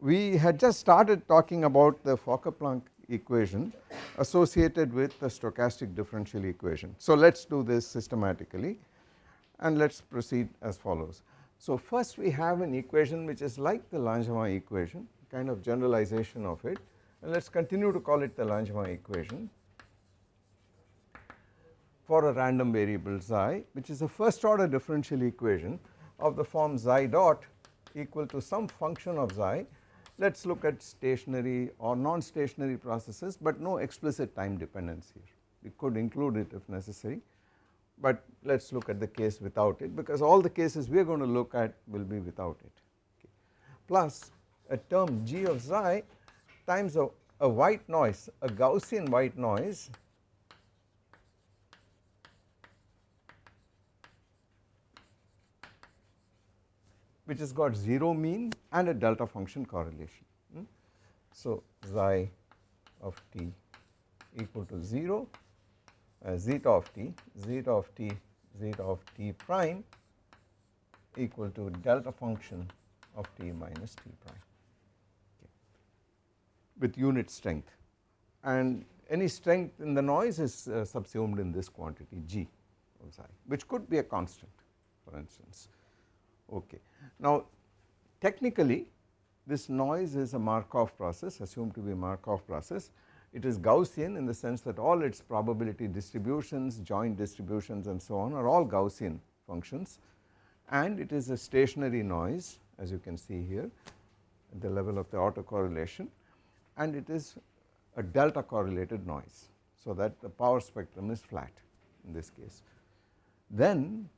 we had just started talking about the Fokker-Planck equation associated with the stochastic differential equation. So let us do this systematically and let us proceed as follows. So first we have an equation which is like the Langevin equation kind of generalization of it. And let us continue to call it the Langevin equation for a random variable xi which is a first order differential equation of the form xi dot equal to some function of xi. Let us look at stationary or non-stationary processes but no explicit time dependence here. We could include it if necessary but let us look at the case without it because all the cases we are going to look at will be without it okay. plus a term g of xi times a, a white noise a Gaussian white noise which has got 0 mean and a delta function correlation. Hmm? So xi of t equal to 0 uh, zeta of t zeta of t zeta of t prime equal to delta function of t minus t prime okay, with unit strength and any strength in the noise is uh, subsumed in this quantity g of xi which could be a constant for instance okay. Now technically this noise is a Markov process assumed to be Markov process it is Gaussian in the sense that all its probability distributions joint distributions and so on are all Gaussian functions and it is a stationary noise as you can see here at the level of the autocorrelation and it is a delta correlated noise so that the power spectrum is flat in this case. Then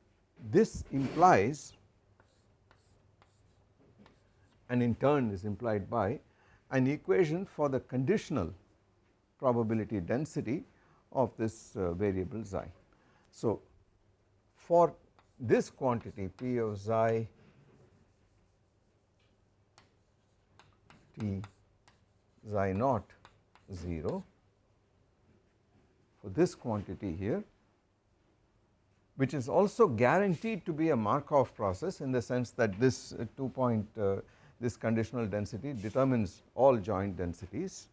this implies and in turn is implied by an equation for the conditional probability density of this uh, variable xi. So for this quantity p of xi t xi naught 0 for this quantity here which is also guaranteed to be a Markov process in the sense that this uh, 2 point uh, this conditional density determines all joint densities.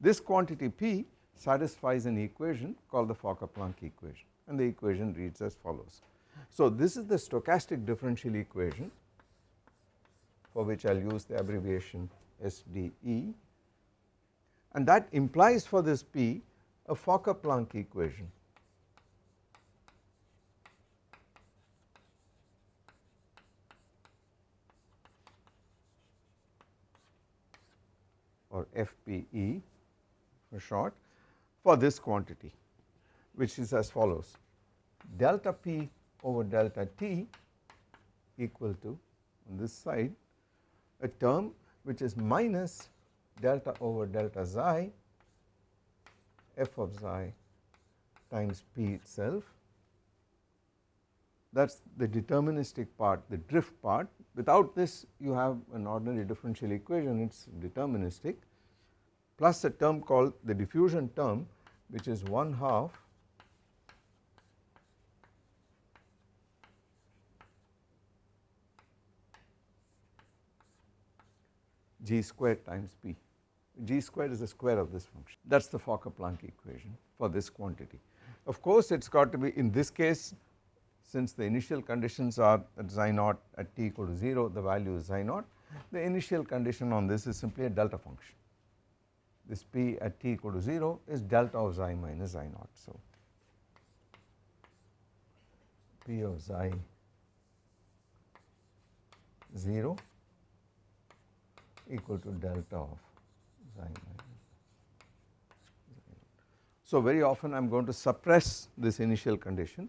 This quantity P satisfies an equation called the Fokker-Planck equation and the equation reads as follows. So this is the stochastic differential equation for which I will use the abbreviation SDE and that implies for this P a Fokker-Planck equation or FPE for short for this quantity which is as follows. Delta P over delta T equal to on this side a term which is minus delta over delta xi f of xi times P itself. That is the deterministic part the drift part. Without this you have an ordinary differential equation. It is deterministic plus a term called the diffusion term which is 1 half g squared times p. g squared is the square of this function. That is the Fokker-Planck equation for this quantity. Of course it has got to be in this case since the initial conditions are at xi naught at t equal to 0 the value is xi naught. The initial condition on this is simply a delta function this p at t equal to 0 is delta of xi minus xi naught. So, p of xi 0 equal to delta of xi minus so very often I am going to suppress this initial condition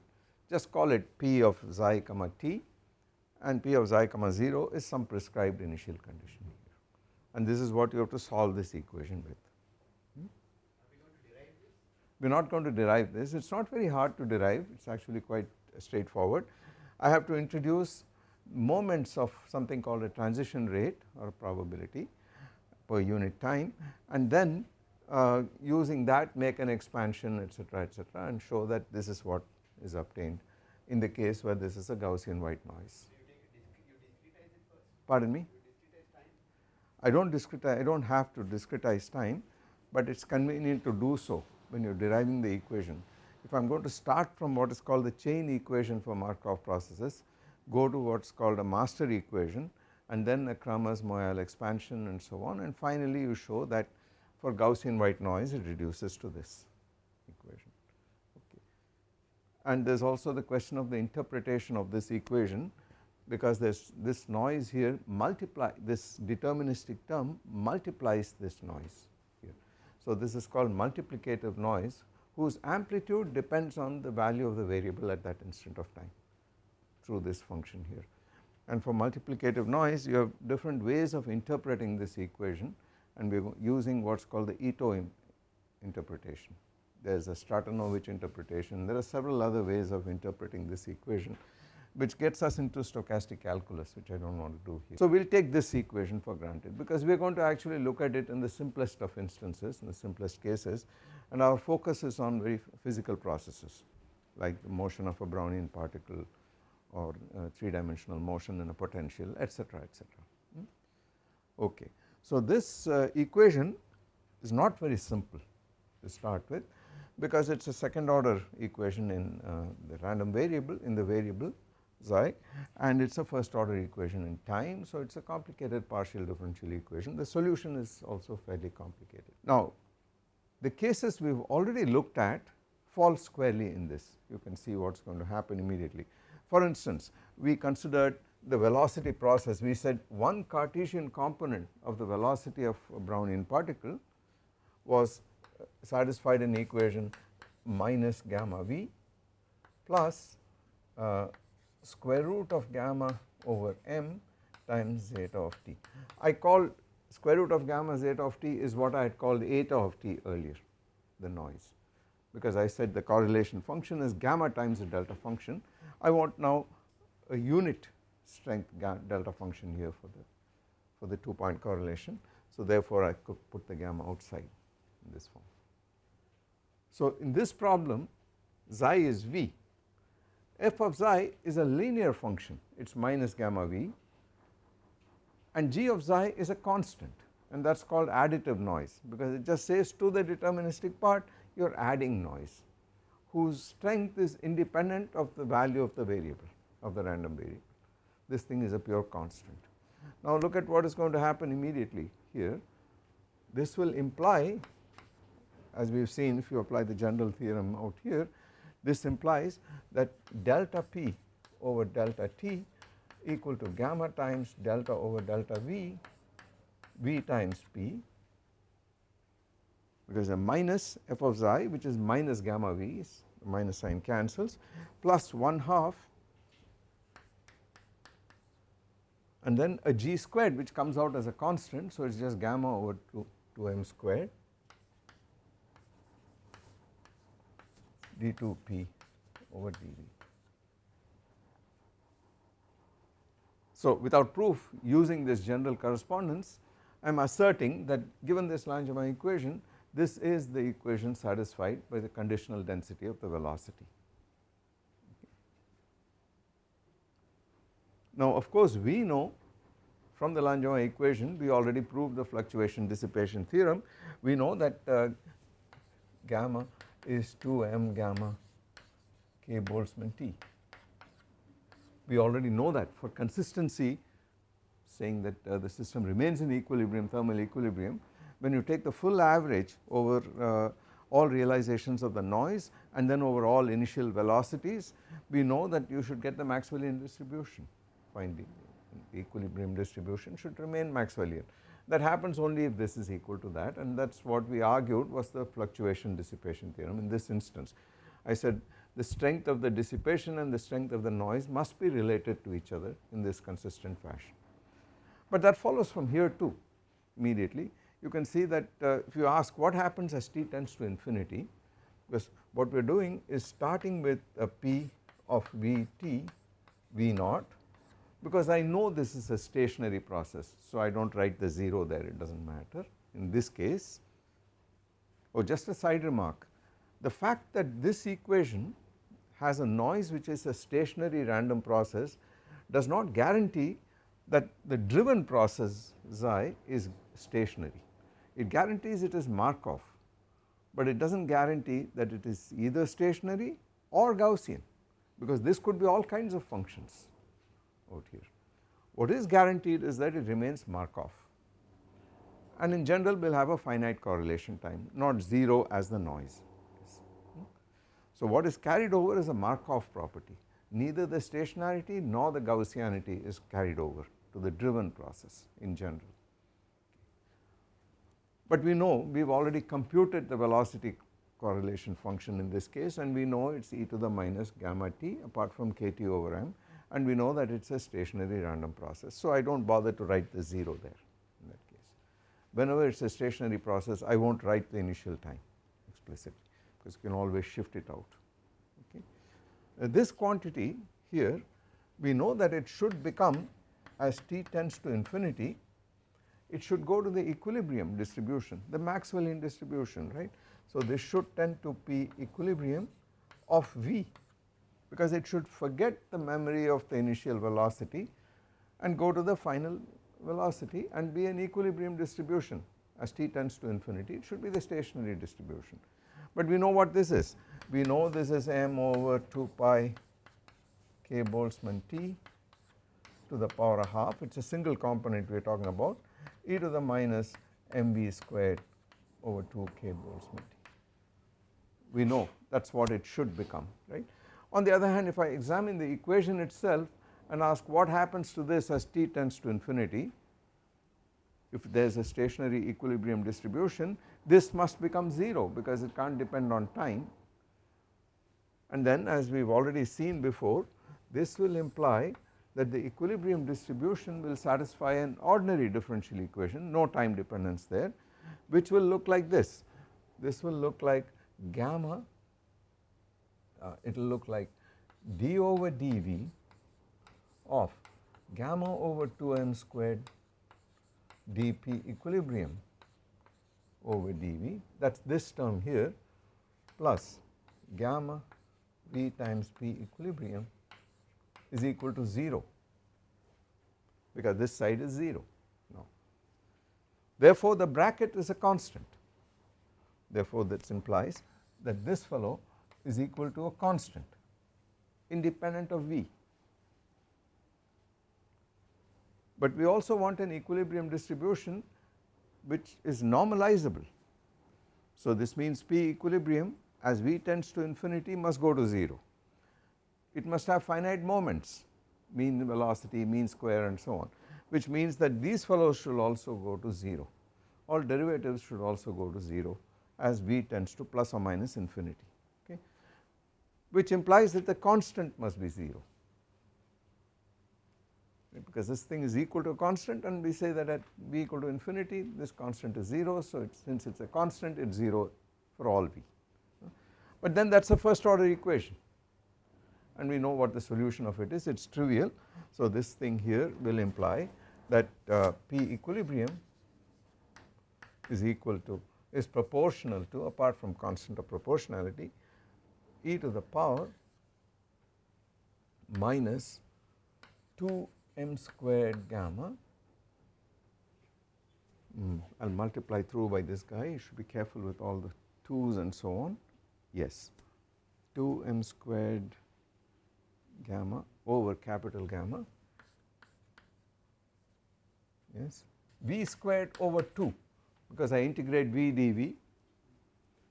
just call it p of xi comma t and p of xi comma 0 is some prescribed initial condition here and this is what you have to solve this equation with. We are not going to derive this, it is not very hard to derive, it is actually quite straightforward. I have to introduce moments of something called a transition rate or probability per unit time and then uh, using that make an expansion etc etc and show that this is what is obtained in the case where this is a Gaussian white noise. Pardon me? I do not discretize, I do not have to discretize time but it is convenient to do so when you are deriving the equation. If I am going to start from what is called the chain equation for Markov processes, go to what is called a master equation and then a Kramers-Moyal expansion and so on and finally you show that for Gaussian white noise it reduces to this equation okay. And there is also the question of the interpretation of this equation because this this noise here multiply this deterministic term multiplies this noise. So this is called multiplicative noise whose amplitude depends on the value of the variable at that instant of time through this function here. And for multiplicative noise you have different ways of interpreting this equation and we are using what is called the Ito interpretation. There is a Stratonovich interpretation, there are several other ways of interpreting this equation which gets us into stochastic calculus which I do not want to do here. So we will take this equation for granted because we are going to actually look at it in the simplest of instances in the simplest cases and our focus is on very physical processes like the motion of a Brownian particle or uh, 3 dimensional motion in a potential etc etc. Hmm? Okay. So this uh, equation is not very simple to start with because it is a second order equation in uh, the random variable in the variable xi and it is a first order equation in time. So it is a complicated partial differential equation the solution is also fairly complicated. Now the cases we have already looked at fall squarely in this you can see what is going to happen immediately. For instance we considered the velocity process we said one Cartesian component of the velocity of a Brownian particle was satisfied in equation minus gamma v plus uh, square root of gamma over m times zeta of t. I call square root of gamma zeta of t is what I had called eta of t earlier the noise because I said the correlation function is gamma times the delta function. I want now a unit strength delta function here for the for the two point correlation. So therefore I could put the gamma outside in this form. So in this problem xi is v f of xi is a linear function. It is minus gamma v. And g of xi is a constant. And that is called additive noise. Because it just says to the deterministic part you are adding noise whose strength is independent of the value of the variable of the random variable. This thing is a pure constant. Now look at what is going to happen immediately here. This will imply as we have seen if you apply the general theorem out here this implies that delta p over delta t equal to gamma times delta over delta v, v times p. Because a minus f of xi which is minus gamma v minus sign cancels plus 1 half and then a g squared which comes out as a constant so it is just gamma over 2, 2m squared d2p over dv. So without proof using this general correspondence I am asserting that given this Langevin equation this is the equation satisfied by the conditional density of the velocity. Now of course we know from the Langevin equation we already proved the fluctuation dissipation theorem we know that uh, gamma is 2m gamma k Boltzmann T. We already know that for consistency saying that uh, the system remains in equilibrium thermal equilibrium when you take the full average over uh, all realizations of the noise and then over all initial velocities we know that you should get the Maxwellian distribution finding equilibrium distribution should remain Maxwellian that happens only if this is equal to that and that is what we argued was the fluctuation dissipation theorem in this instance. I said the strength of the dissipation and the strength of the noise must be related to each other in this consistent fashion. But that follows from here too immediately you can see that uh, if you ask what happens as t tends to infinity because what we are doing is starting with a p of vt v naught because I know this is a stationary process. So, I do not write the 0 there it does not matter in this case. Oh just a side remark the fact that this equation has a noise which is a stationary random process does not guarantee that the driven process xi is stationary. It guarantees it is Markov, but it does not guarantee that it is either stationary or Gaussian because this could be all kinds of functions out here. What is guaranteed is that it remains Markov and in general we will have a finite correlation time not 0 as the noise. So, what is carried over is a Markov property neither the stationarity nor the Gaussianity is carried over to the driven process in general. But we know we have already computed the velocity correlation function in this case and we know it is e to the minus gamma t apart from kt over m and we know that it is a stationary random process. So, I do not bother to write the 0 there in that case. Whenever it is a stationary process I will not write the initial time explicitly because you can always shift it out. Okay. Uh, this quantity here we know that it should become as t tends to infinity it should go to the equilibrium distribution the Maxwellian distribution right. So, this should tend to be equilibrium of v because it should forget the memory of the initial velocity and go to the final velocity and be an equilibrium distribution as t tends to infinity it should be the stationary distribution. But we know what this is we know this is m over 2 pi k Boltzmann t to the power of half it is a single component we are talking about e to the minus mv squared over 2 k Boltzmann t. We know that is what it should become right. On the other hand if I examine the equation itself and ask what happens to this as t tends to infinity if there is a stationary equilibrium distribution this must become 0 because it cannot depend on time and then as we have already seen before this will imply that the equilibrium distribution will satisfy an ordinary differential equation no time dependence there which will look like this. This will look like gamma uh, it will look like d over dv of gamma over 2m squared dp equilibrium over dv. That is this term here plus gamma v times p equilibrium is equal to 0 because this side is 0 now. Therefore, the bracket is a constant. Therefore, this implies that this fellow is equal to a constant independent of V. But we also want an equilibrium distribution which is normalizable. So, this means P equilibrium as V tends to infinity must go to 0. It must have finite moments mean velocity, mean square and so on which means that these fellows should also go to 0 all derivatives should also go to 0 as V tends to plus or minus infinity which implies that the constant must be 0 because this thing is equal to a constant and we say that at V equal to infinity this constant is 0 so it, since it is a constant it is 0 for all V but then that is a first order equation. And we know what the solution of it is. It is trivial. So this thing here will imply that uh, P equilibrium is equal to is proportional to apart from constant of proportionality e to the power minus 2 m squared gamma. Mm, I will multiply through by this guy. You should be careful with all the 2's and so on. Yes. 2 m squared gamma over capital gamma. Yes. V squared over 2 because I integrate v dv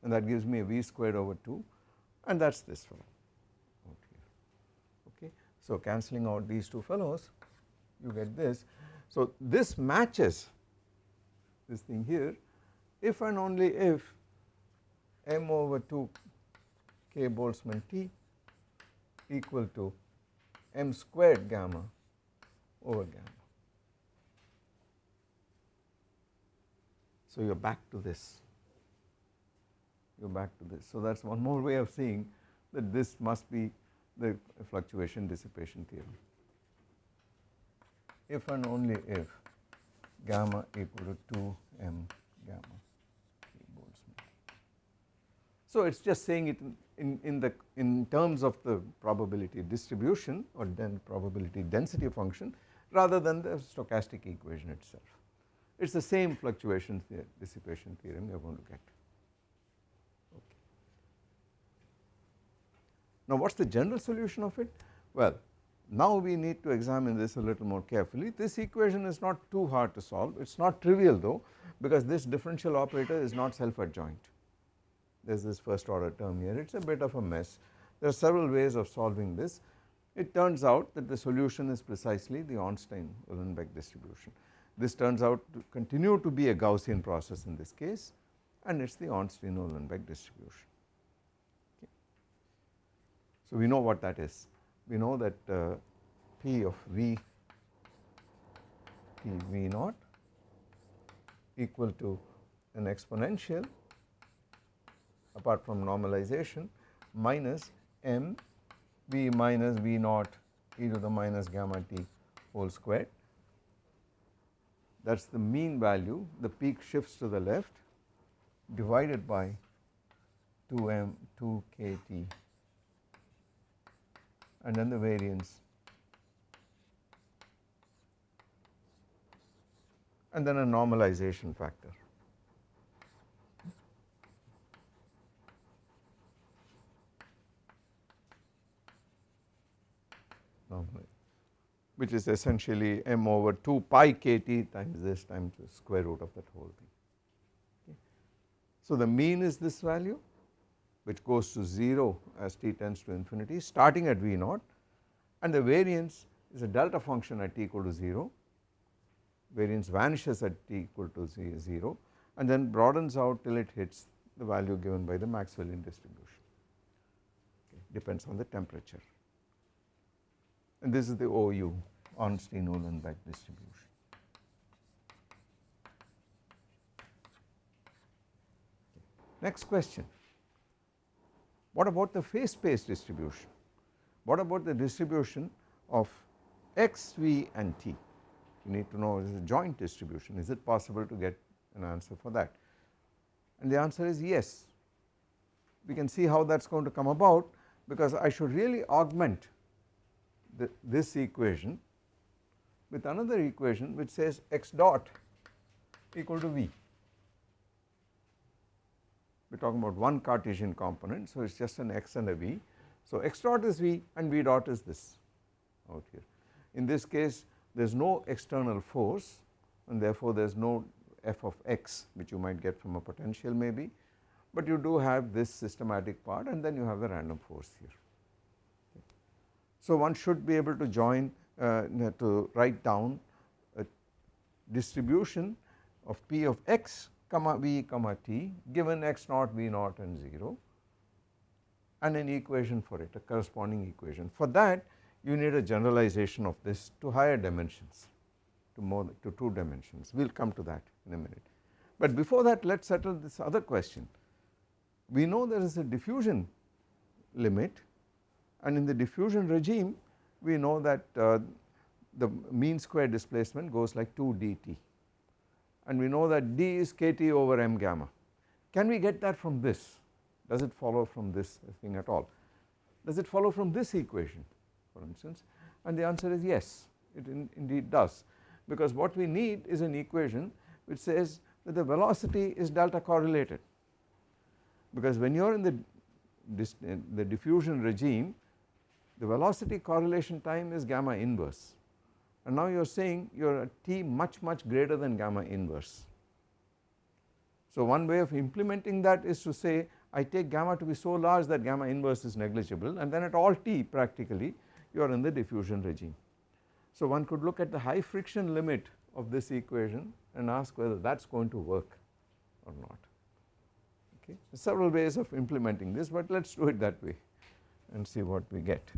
and that gives me a v squared over 2 and that is this fellow okay. So cancelling out these two fellows you get this. So this matches this thing here if and only if m over 2 k Boltzmann T equal to m squared gamma over gamma. So you are back to this, you are back to this. So that is one more way of seeing that this must be the fluctuation dissipation theorem. if and only if gamma equal to 2 m gamma Boltzmann. So it is just saying it in, in, the in terms of the probability distribution or then probability density function rather than the stochastic equation itself. It is the same fluctuation dissipation theorem you are going to get. Now what is the general solution of it? Well now we need to examine this a little more carefully. This equation is not too hard to solve, it is not trivial though because this differential operator is not self adjoint. There is this first order term here, it is a bit of a mess. There are several ways of solving this. It turns out that the solution is precisely the Ornstein-Uhlenbeck distribution. This turns out to continue to be a Gaussian process in this case and it is the Ornstein-Uhlenbeck distribution. So we know what that is. We know that uh, P of V P V naught equal to an exponential apart from normalization minus m V minus V naught e to the minus gamma t whole squared. That is the mean value, the peak shifts to the left divided by 2m 2 kt and then the variance and then a normalization factor. which is essentially m over 2 pi kt times this times the square root of that whole thing. Okay. So the mean is this value which goes to 0 as t tends to infinity starting at V naught. And the variance is a delta function at t equal to 0, variance vanishes at t equal to 0 and then broadens out till it hits the value given by the Maxwellian distribution. Okay, depends on the temperature. And this is the OU Ornstein-Uhlenbeck distribution. Next question what about the phase space distribution? What about the distribution of x, v and t? You need to know is a joint distribution is it possible to get an answer for that and the answer is yes. We can see how that is going to come about because I should really augment the, this equation with another equation which says x dot equal to v we are talking about one Cartesian component. So, it is just an x and a v. So, x dot is v and v dot is this out here. In this case there is no external force and therefore there is no f of x which you might get from a potential maybe, but you do have this systematic part and then you have the random force here. So, one should be able to join uh, to write down a distribution of p of x comma v comma t given x naught v naught and 0 and an equation for it a corresponding equation. For that you need a generalization of this to higher dimensions to more to 2 dimensions we will come to that in a minute. But before that let us settle this other question we know there is a diffusion limit and in the diffusion regime we know that uh, the mean square displacement goes like 2 dt and we know that d is kt over m gamma. Can we get that from this? Does it follow from this thing at all? Does it follow from this equation for instance? And the answer is yes, it in, indeed does because what we need is an equation which says that the velocity is delta correlated because when you are in the, the diffusion regime the velocity correlation time is gamma inverse and now you are saying you are at t much much greater than gamma inverse. So one way of implementing that is to say I take gamma to be so large that gamma inverse is negligible and then at all t practically you are in the diffusion regime. So one could look at the high friction limit of this equation and ask whether that is going to work or not okay. Several ways of implementing this but let us do it that way and see what we get.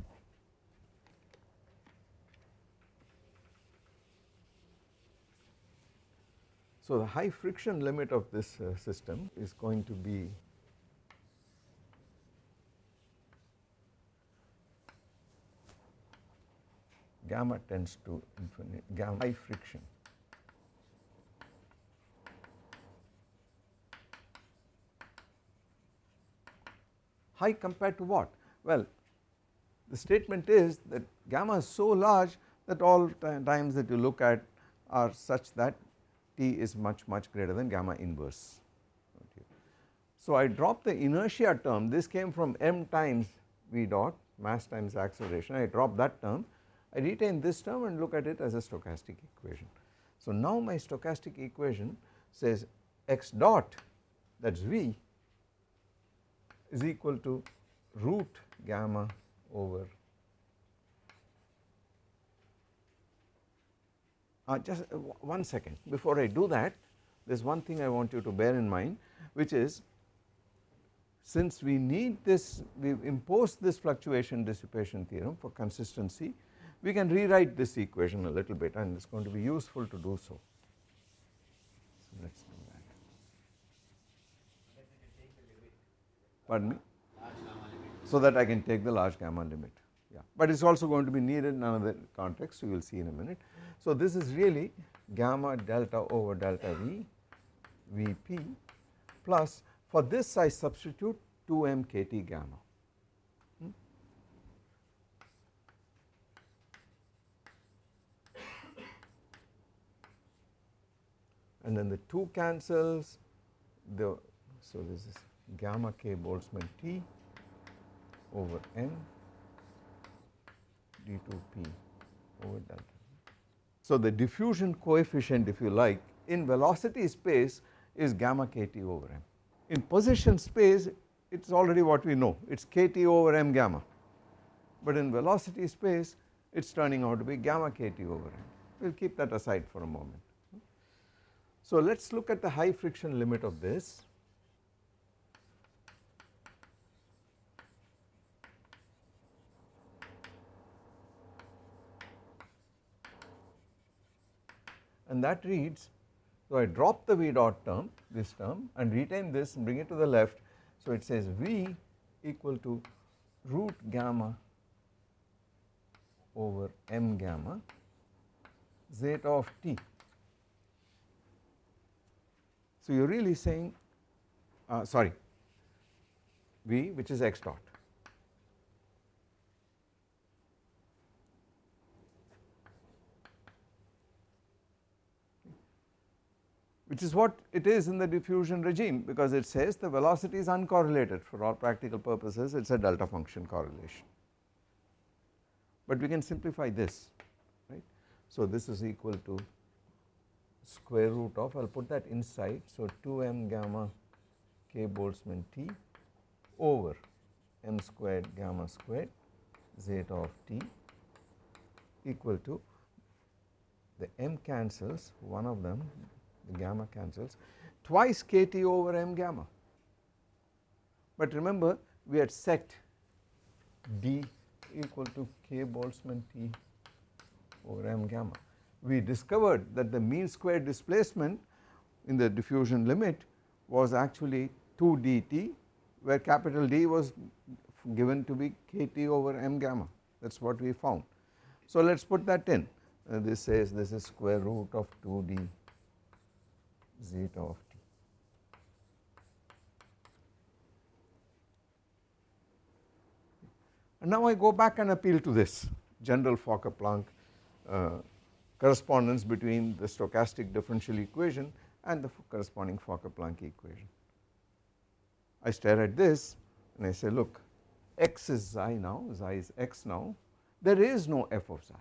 So, the high friction limit of this uh, system is going to be gamma tends to infinity gamma high friction. High compared to what? Well the statement is that gamma is so large that all times that you look at are such that T is much much greater than gamma inverse. So I drop the inertia term this came from m times v dot mass times acceleration I drop that term I retain this term and look at it as a stochastic equation. So now my stochastic equation says x dot that is v is equal to root gamma over uh, just uh, one second before I do that there is one thing I want you to bear in mind which is since we need this we have imposed this fluctuation dissipation theorem for consistency we can rewrite this equation a little bit and it is going to be useful to do so. So let us do that. Pardon me? So that I can take the large gamma limit but it is also going to be needed in another context you will see in a minute. So this is really gamma delta over delta V Vp plus for this I substitute 2m kt gamma. Hmm? And then the 2 cancels the so this is gamma k Boltzmann T over m d2p over delta. So the diffusion coefficient if you like in velocity space is gamma kt over m. In position space it is already what we know it is kt over m gamma but in velocity space it is turning out to be gamma kt over m. We will keep that aside for a moment. So let us look at the high friction limit of this and that reads so I drop the V dot term this term and retain this and bring it to the left so it says V equal to root gamma over m gamma zeta of t. So you are really saying uh, sorry V which is x dot which is what it is in the diffusion regime because it says the velocity is uncorrelated for all practical purposes it is a delta function correlation. But we can simplify this right. So this is equal to square root of I will put that inside so 2m gamma k Boltzmann T over m squared gamma squared zeta of t equal to the m cancels one of them the gamma cancels twice kt over m gamma. But remember we had set d equal to k Boltzmann T over m gamma. We discovered that the mean square displacement in the diffusion limit was actually 2 dt where capital D was given to be kt over m gamma that is what we found. So let us put that in uh, this says this is square root of 2 d zeta of t. And now I go back and appeal to this general Fokker-Planck uh, correspondence between the stochastic differential equation and the corresponding Fokker-Planck equation. I stare at this and I say look x is xi now, xi is x now, there is no f of xi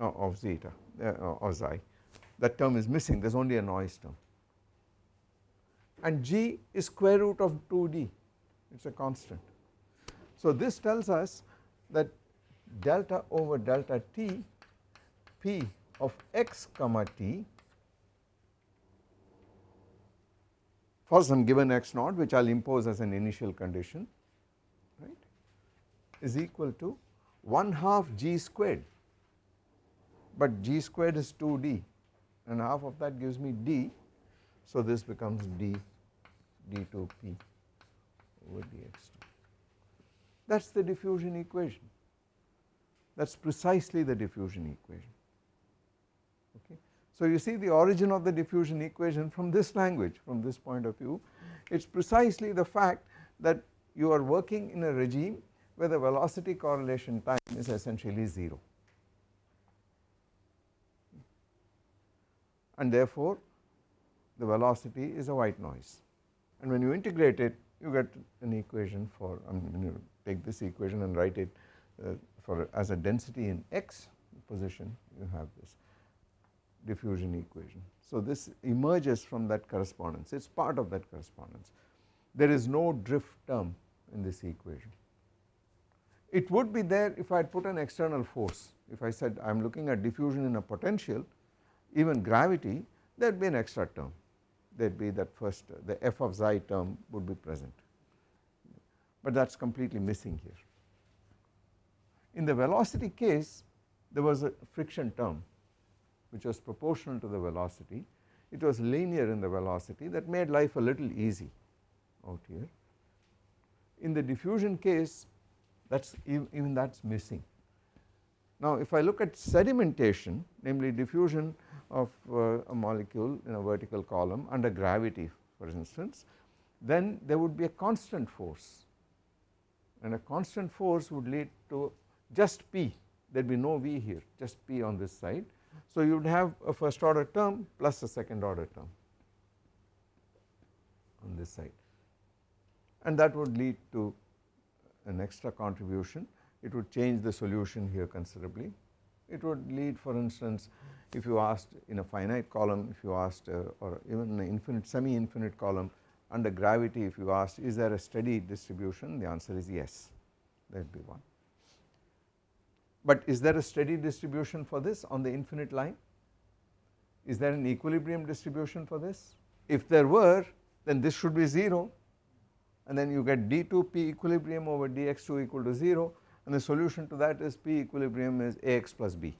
uh, of zeta uh, or xi that term is missing. There is only a noise term. And g is square root of 2d it is a constant. So this tells us that delta over delta t p of x comma t for some given x naught which I will impose as an initial condition right is equal to 1 half g squared. But g squared is 2d and half of that gives me d. So this becomes d d2p over dx2. That is the diffusion equation. that is precisely the diffusion equation okay. So you see the origin of the diffusion equation from this language from this point of view it is precisely the fact that you are working in a regime where the velocity correlation time is essentially 0 and therefore the velocity is a white noise and when you integrate it you get an equation for I mean you take this equation and write it uh, for as a density in x position you have this diffusion equation. So this emerges from that correspondence it is part of that correspondence there is no drift term in this equation. It would be there if I had put an external force if I said I am looking at diffusion in a potential even gravity there would be an extra term there would be that first the f of xi term would be present but that is completely missing here. In the velocity case there was a friction term which was proportional to the velocity it was linear in the velocity that made life a little easy out here. In the diffusion case that is even that is missing. Now if I look at sedimentation namely diffusion of uh, a molecule in a vertical column under gravity for instance then there would be a constant force. And a constant force would lead to just P. There would be no V here just P on this side. So you would have a first order term plus a second order term on this side. And that would lead to an extra contribution. It would change the solution here considerably. It would lead for instance if you asked in a finite column if you asked uh, or even an infinite semi infinite column under gravity if you asked is there a steady distribution? the answer is yes. That would be one. But is there a steady distribution for this on the infinite line? Is there an equilibrium distribution for this? If there were then this should be 0 and then you get d2 p equilibrium over dx2 equal to 0 and the solution to that is p equilibrium is ax plus b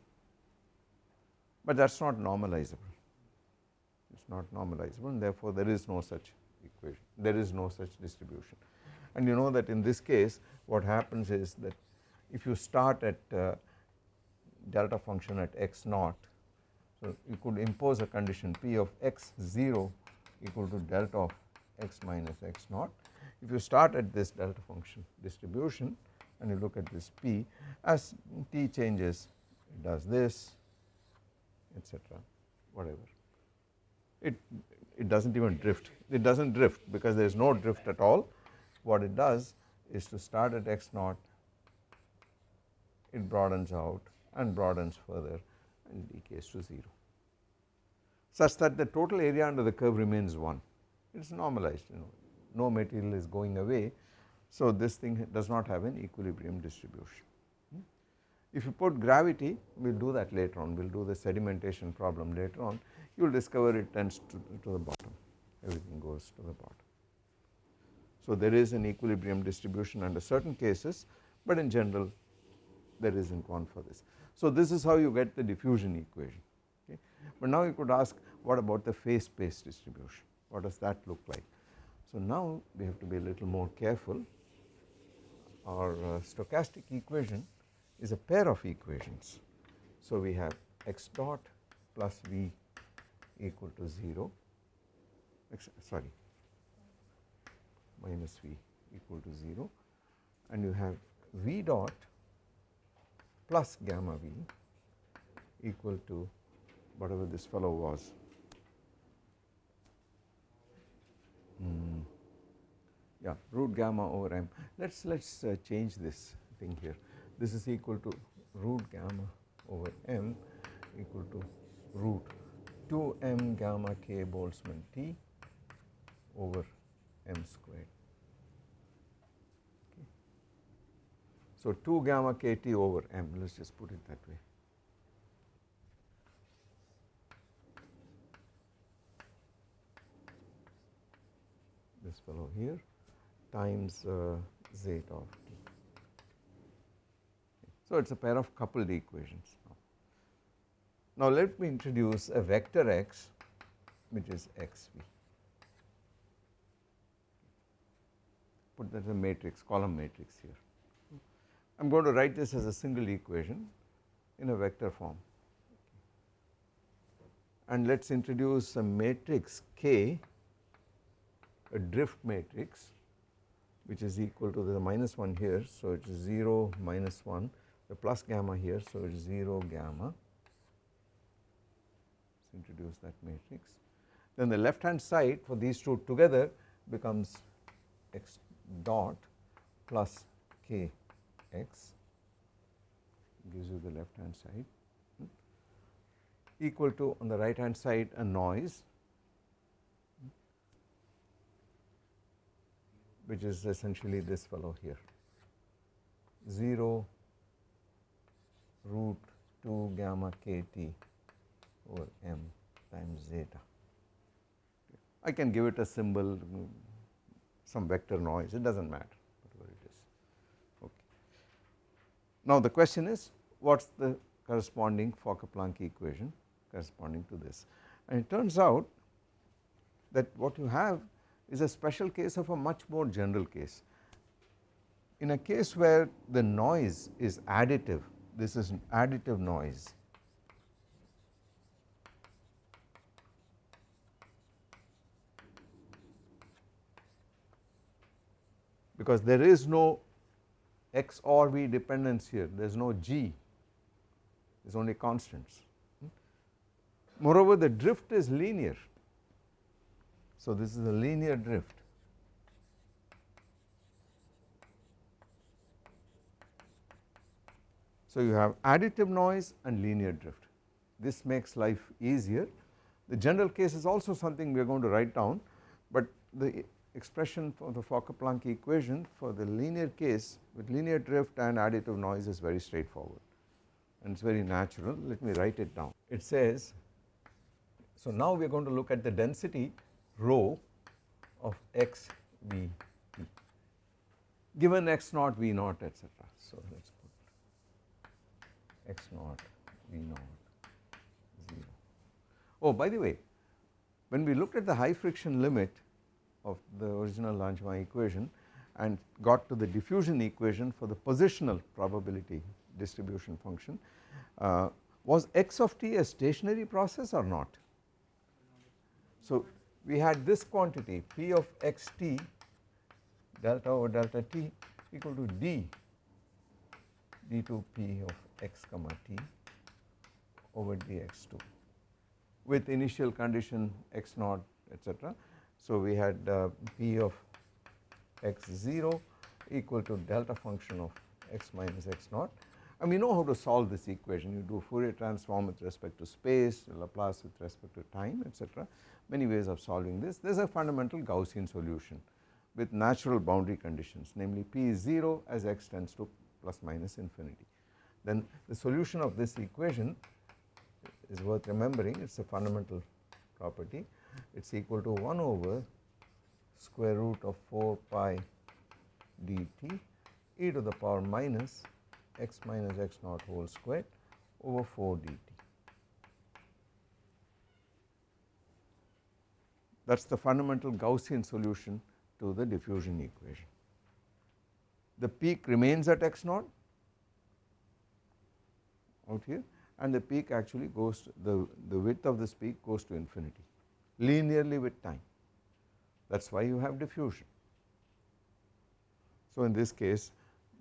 but that is not normalizable. It is not normalizable and therefore there is no such equation. There is no such distribution. And you know that in this case what happens is that if you start at uh, delta function at x naught so you could impose a condition p of x 0 equal to delta of x minus x naught. If you start at this delta function distribution and you look at this p as t changes it does this etc whatever. It it does not even drift. It does not drift because there is no drift at all. What it does is to start at x naught it broadens out and broadens further and decays to 0 such that the total area under the curve remains 1 it is normalized you know. No material is going away. So this thing does not have an equilibrium distribution. If you put gravity we will do that later on we will do the sedimentation problem later on you will discover it tends to, to the bottom everything goes to the bottom. So there is an equilibrium distribution under certain cases but in general there is not one for this. So this is how you get the diffusion equation okay. But now you could ask what about the phase space distribution what does that look like. So now we have to be a little more careful our uh, stochastic equation is a pair of equations. So we have x dot plus v equal to 0 x sorry minus v equal to 0 and you have v dot plus gamma v equal to whatever this fellow was. Mm yeah root gamma over m let us let us uh, change this thing here this is equal to root gamma over m equal to root 2 m gamma k Boltzmann T over m squared. Okay. So 2 gamma k T over m let us just put it that way. This fellow here times uh, zeta of. So it is a pair of coupled equations. Now let me introduce a vector x which is xv. Put that as a matrix column matrix here. I am going to write this as a single equation in a vector form and let us introduce a matrix K a drift matrix which is equal to the minus 1 here. So, it is 0 minus 1 the plus gamma here. So, it is 0 gamma. Let us introduce that matrix. Then the left hand side for these two together becomes x dot plus k x gives you the left hand side. Hmm, equal to on the right hand side a noise. Which is essentially this fellow here. 0 root 2 gamma kt over m times zeta. I can give it a symbol some vector noise it does not matter whatever it is okay. Now the question is what is the corresponding Fokker-Planck equation corresponding to this and it turns out that what you have is a special case of a much more general case. In a case where the noise is additive, this is an additive noise. because there is no x or v dependence here, there is no g, there is only constants. Moreover, the drift is linear so, this is a linear drift. So, you have additive noise and linear drift. This makes life easier. The general case is also something we are going to write down, but the expression for the Fokker-Planck equation for the linear case with linear drift and additive noise is very straightforward and it is very natural. Let me write it down. It says, so now we are going to look at the density rho of x v t given x naught v naught etc. So, let x naught v naught 0. Oh by the way when we looked at the high friction limit of the original Langevin equation and got to the diffusion equation for the positional probability distribution function uh, was x of t a stationary process or not. So, we had this quantity P of x t delta over delta t equal to d d2 P of x comma t over dx2 with initial condition x naught etc. So, we had uh, P of x 0 equal to delta function of x minus x naught and we know how to solve this equation you do Fourier transform with respect to space Laplace with respect to time etc many ways of solving this. There is a fundamental Gaussian solution with natural boundary conditions namely P is 0 as x tends to plus minus infinity. Then the solution of this equation is worth remembering it is a fundamental property it is equal to 1 over square root of 4 pi dt e to the power minus x minus x naught whole squared over 4 dt. that is the fundamental Gaussian solution to the diffusion equation. The peak remains at x naught out here and the peak actually goes to the, the width of this peak goes to infinity linearly with time that is why you have diffusion. So, in this case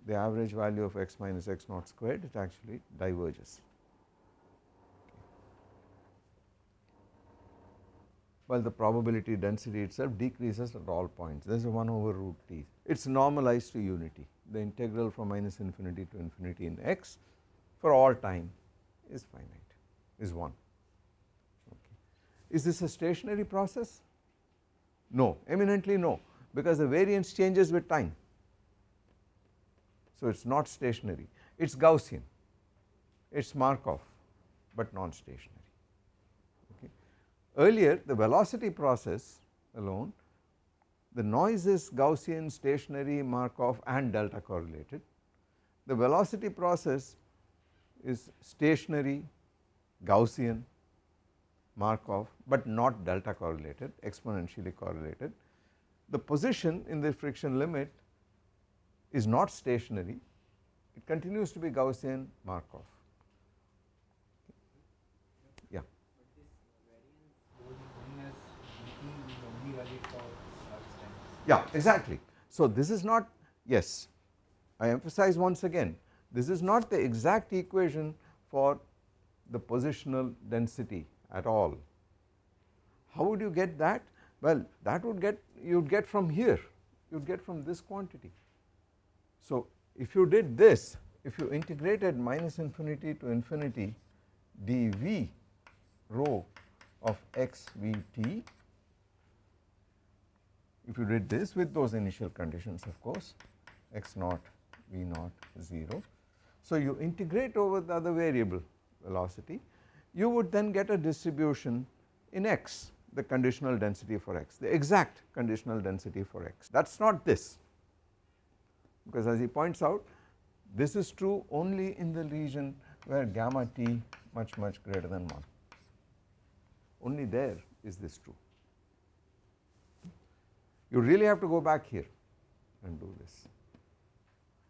the average value of x minus x naught squared it actually diverges. while the probability density itself decreases at all points there is a 1 over root t it is normalized to unity the integral from minus infinity to infinity in x for all time is finite is 1 okay. Is this a stationary process? No eminently no because the variance changes with time so it is not stationary it is Gaussian it is Markov but non-stationary Earlier the velocity process alone the noise is Gaussian, stationary, Markov and delta correlated. The velocity process is stationary, Gaussian, Markov but not delta correlated, exponentially correlated. The position in the friction limit is not stationary, it continues to be Gaussian Markov. Yeah. Yeah, exactly. So, this is not yes I emphasize once again this is not the exact equation for the positional density at all. How would you get that? Well that would get you would get from here you would get from this quantity. So if you did this if you integrated minus infinity to infinity dv rho of x v t if you did this with those initial conditions of course x naught v naught 0. So you integrate over the other variable velocity you would then get a distribution in x the conditional density for x the exact conditional density for x. That is not this because as he points out this is true only in the region where gamma t much much greater than 1 only there is this true. You really have to go back here and do this.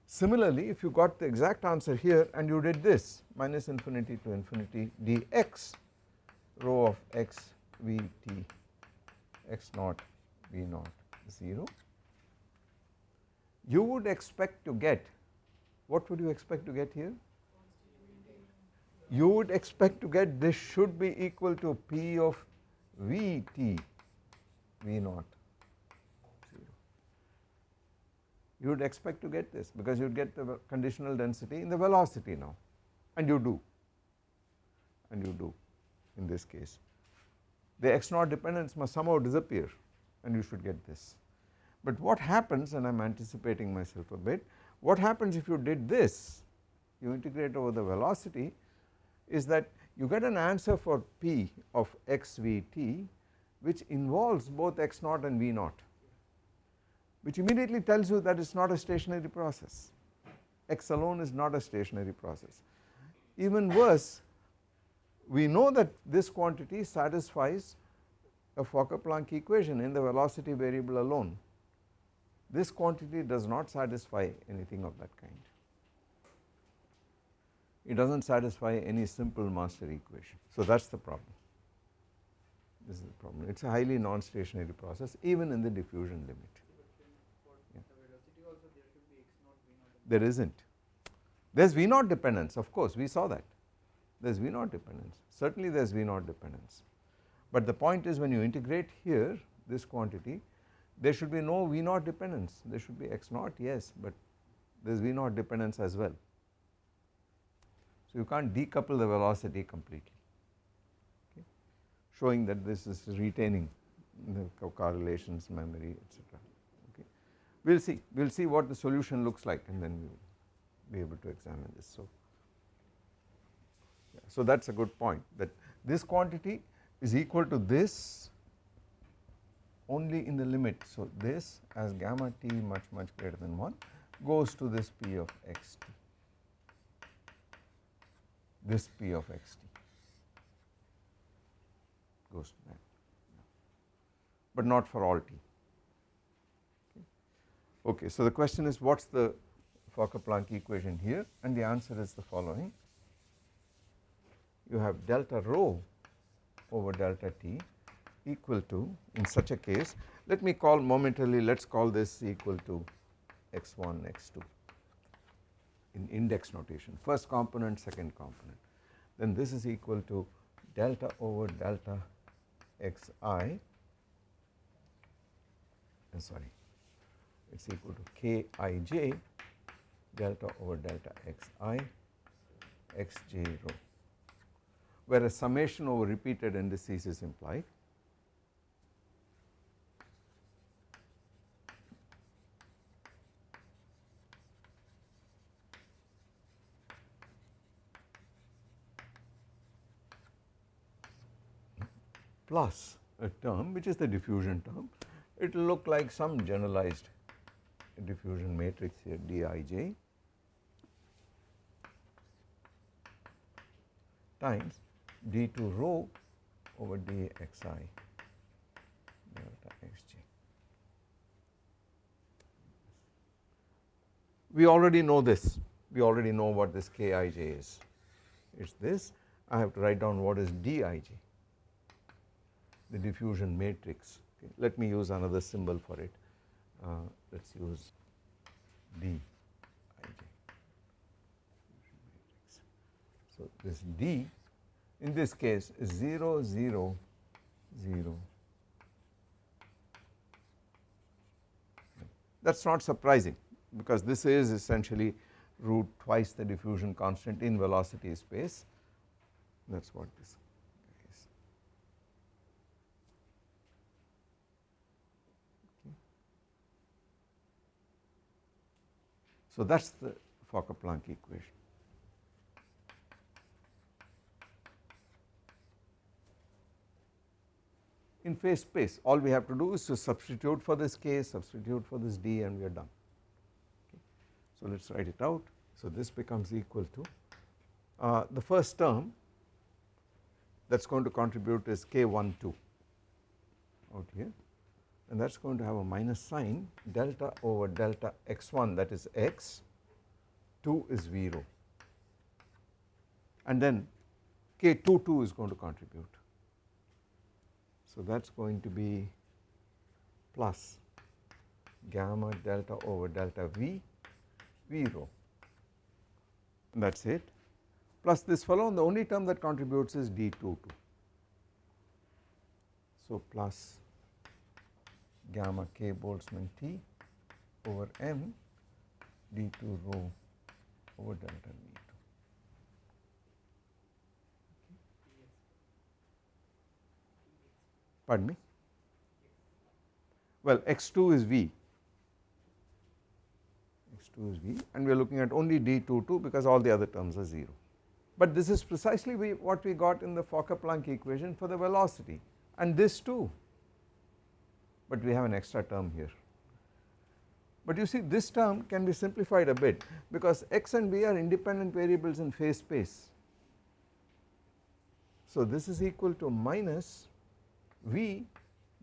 Similarly, if you got the exact answer here and you did this minus infinity to infinity dx rho of x v t x naught v naught 0, you would expect to get what would you expect to get here? You would expect to get this should be equal to p of v t v naught you would expect to get this because you would get the conditional density in the velocity now and you do and you do in this case. The x naught dependence must somehow disappear and you should get this. But what happens and I am anticipating myself a bit, what happens if you did this, you integrate over the velocity is that you get an answer for p of x v t which involves both x naught and v naught which immediately tells you that it is not a stationary process, x alone is not a stationary process. Even worse we know that this quantity satisfies a Fokker-Planck equation in the velocity variable alone. This quantity does not satisfy anything of that kind. It does not satisfy any simple master equation. So that is the problem. This is the problem. It is a highly non-stationary process even in the diffusion limit. There is not. There is V naught dependence of course we saw that there is V naught dependence certainly there is V naught dependence. But the point is when you integrate here this quantity there should be no V naught dependence there should be x naught yes but there is V naught dependence as well. So you can't decouple the velocity completely okay, showing that this is retaining the correlations memory etc we will see we will see what the solution looks like and then we will be able to examine this. So, yeah, so that is a good point that this quantity is equal to this only in the limit. So, this as gamma t much much greater than 1 goes to this p of x t this p of x t goes to that but not for all t. Okay, so the question is what is the Fokker-Planck equation here? And the answer is the following. You have delta rho over delta t equal to in such a case let me call momentarily let us call this equal to x1 x2 in index notation first component second component. Then this is equal to delta over delta xi. Sorry it is equal to Kij delta over delta xi xj rho where a summation over repeated indices is implied. plus a term which is the diffusion term it will look like some generalized diffusion matrix here Dij times d2 rho over dxi delta xj. We already know this we already know what this Kij is, it is this, I have to write down what is Dij, the diffusion matrix. Okay. Let me use another symbol for it, Uh, let us use Dij. So, this D in this case is 0, 0, 0. That is not surprising because this is essentially root twice the diffusion constant in velocity space that is what this So that is the Fokker-Planck equation. in phase space all we have to do is to substitute for this k, substitute for this d and we are done. Okay. So let us write it out. So this becomes equal to uh, the first term that is going to contribute is k12 out here and that is going to have a minus sign delta over delta x1 that is x 2 is 0 and then k22 is going to contribute. So that is going to be plus gamma delta over delta V, V rho and that is it. Plus this fellow and the only term that contributes is D22. So plus gamma k Boltzmann T over m D2 rho over delta V. pardon me? Well x2 is v. X2 is v and we are looking at only d22 because all the other terms are 0 but this is precisely we, what we got in the Fokker-Planck equation for the velocity and this too but we have an extra term here but you see this term can be simplified a bit because x and v are independent variables in phase space. So this is equal to minus V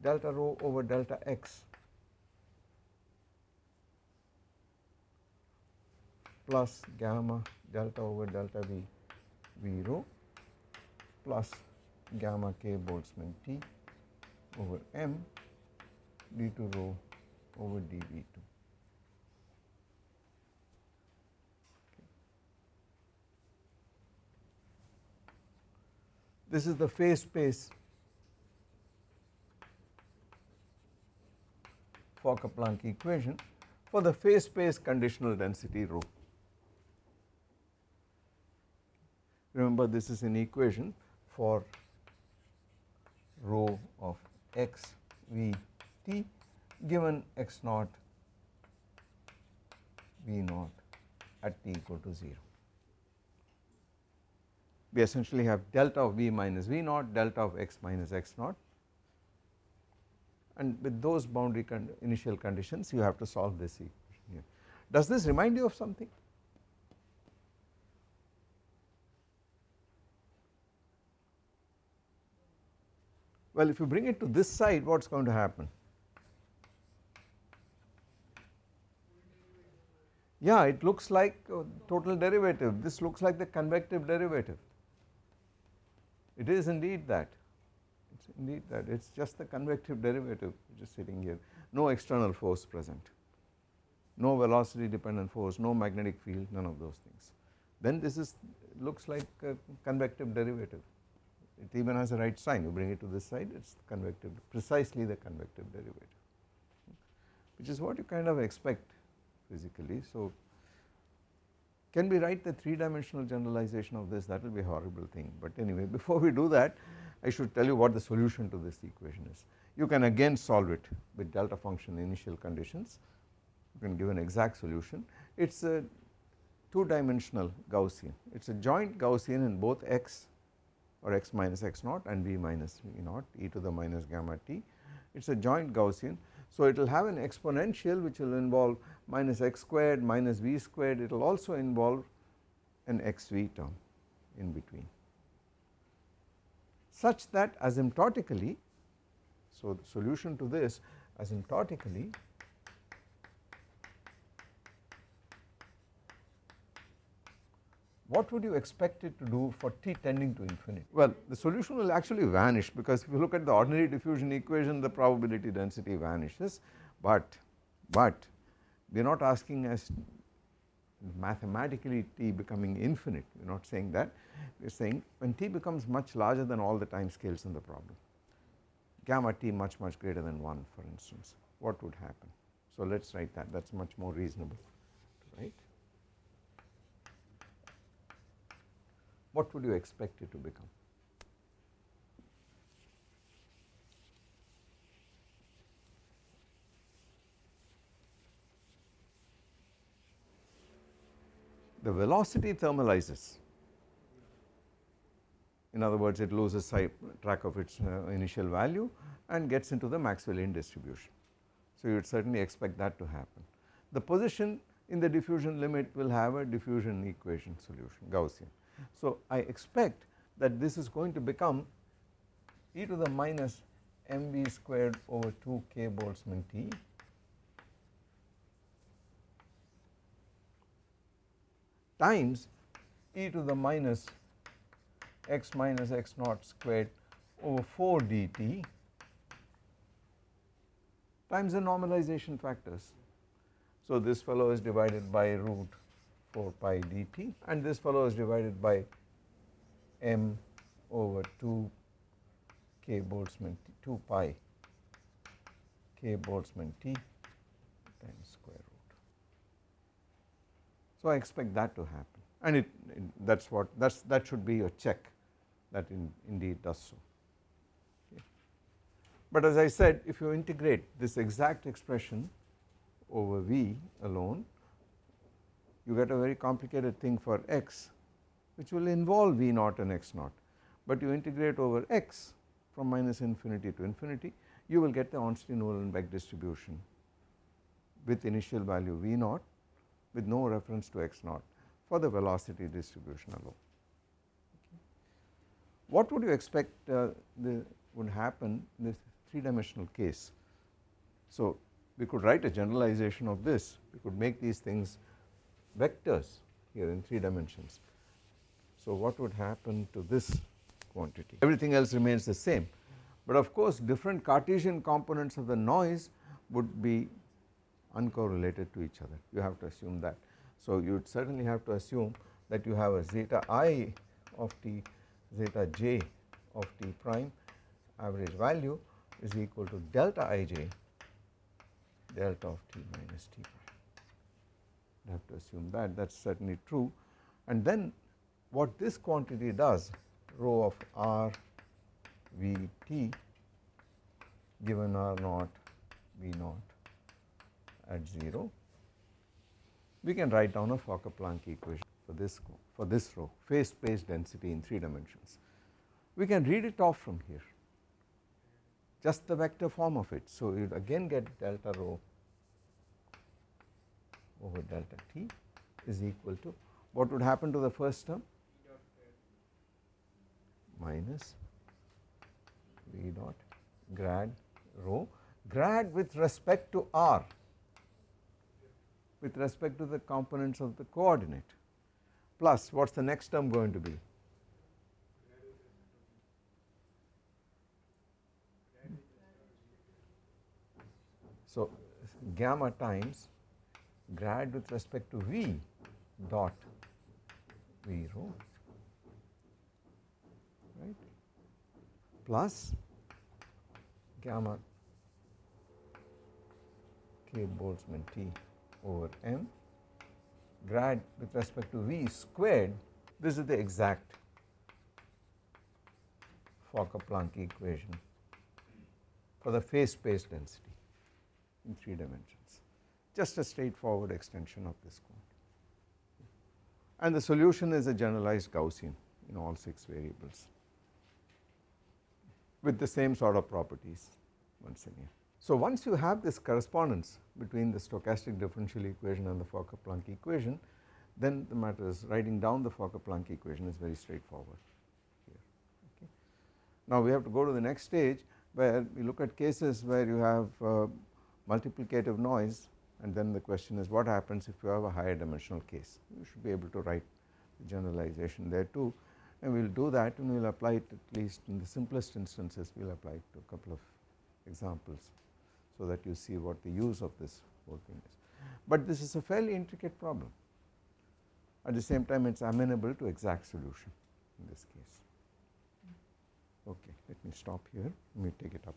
delta rho over delta x plus gamma delta over delta V V rho plus gamma k Boltzmann T over m d2 rho over dV2. This is the phase space Fokker-Planck equation for the phase space conditional density rho. Remember this is an equation for rho of x v t given x naught v naught at t equal to 0. We essentially have delta of v minus v naught, delta of x minus x naught and with those boundary con initial conditions you have to solve this equation here. Does this remind you of something? Well if you bring it to this side what is going to happen? Yeah it looks like total derivative. This looks like the convective derivative. It is indeed that. It's indeed that. It is just the convective derivative which is sitting here. No external force present. No velocity dependent force no magnetic field none of those things. Then this is looks like a convective derivative. It even has a right sign. You bring it to this side it is convective precisely the convective derivative. Which is what you kind of expect physically so can we write the 3 dimensional generalization of this that will be a horrible thing but anyway before we do that I should tell you what the solution to this equation is. You can again solve it with delta function initial conditions, you can give an exact solution. It is a 2 dimensional Gaussian, it is a joint Gaussian in both x or x minus x naught and v minus v naught e to the minus gamma t, it is a joint Gaussian. So it will have an exponential which will involve minus x squared minus v squared, it will also involve an xv term in between. Such that asymptotically, so the solution to this asymptotically what would you expect it to do for t tending to infinity? Well the solution will actually vanish because if you look at the ordinary diffusion equation the probability density vanishes but but we are not asking as mathematically t becoming infinite we are not saying that we are saying when t becomes much larger than all the time scales in the problem gamma t much much greater than 1 for instance what would happen. So let us write that that is much more reasonable right. What would you expect it to become? The velocity thermalizes in other words it loses track of its uh, initial value and gets into the Maxwellian distribution. So you would certainly expect that to happen. The position in the diffusion limit will have a diffusion equation solution Gaussian. So I expect that this is going to become e to the minus mv squared over 2 k Boltzmann t times e to the minus x minus x naught squared over 4 dt times the normalization factors. So this fellow is divided by root 4 pi dt and this fellow is divided by m over 2 k Boltzmann t 2 pi k Boltzmann t times square root. So I expect that to happen and it, it that is what that is that should be your check that in, indeed does so. But as I said if you integrate this exact expression over V alone you get a very complicated thing for x which will involve V naught and x naught but you integrate over x from minus infinity to infinity you will get the Ornstein-Uhlenbeck distribution with initial value V naught with no reference to x naught for the velocity distribution alone. What would you expect uh, the, would happen in this 3 dimensional case? So we could write a generalization of this, we could make these things vectors here in 3 dimensions. So what would happen to this quantity? Everything else remains the same, but of course different Cartesian components of the noise would be uncorrelated to each other, you have to assume that. So you would certainly have to assume that you have a zeta i of t zeta j of t prime average value is equal to delta ij delta of t minus t. Have to assume that that is certainly true and then what this quantity does rho of r v t given r naught v naught at 0 we can write down a Fokker-Planck equation for this for this rho phase space density in 3 dimensions. We can read it off from here just the vector form of it. So, you again get delta rho over delta t is equal to what would happen to the first term minus v dot grad rho grad with respect to r with respect to the components of the coordinate plus what is the next term going to be? So gamma times grad with respect to V dot V rho right? Plus gamma k Boltzmann T over m grad with respect to V squared this is the exact Fokker-Planck equation for the phase space density in 3 dimensions just a straightforward extension of this quantity and the solution is a generalized Gaussian in all 6 variables with the same sort of properties once again. So once you have this correspondence between the stochastic differential equation and the Fokker-Planck equation then the matter is writing down the Fokker-Planck equation is very straightforward here okay. Now we have to go to the next stage where we look at cases where you have uh, multiplicative noise and then the question is what happens if you have a higher dimensional case you should be able to write the generalization there too and we will do that and we will apply it at least in the simplest instances we will apply it to a couple of examples so that you see what the use of this whole thing is. But this is a fairly intricate problem at the same time it is amenable to exact solution in this case. Okay, let me stop here, let me take it up.